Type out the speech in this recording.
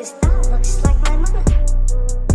Cause that looks like my mother.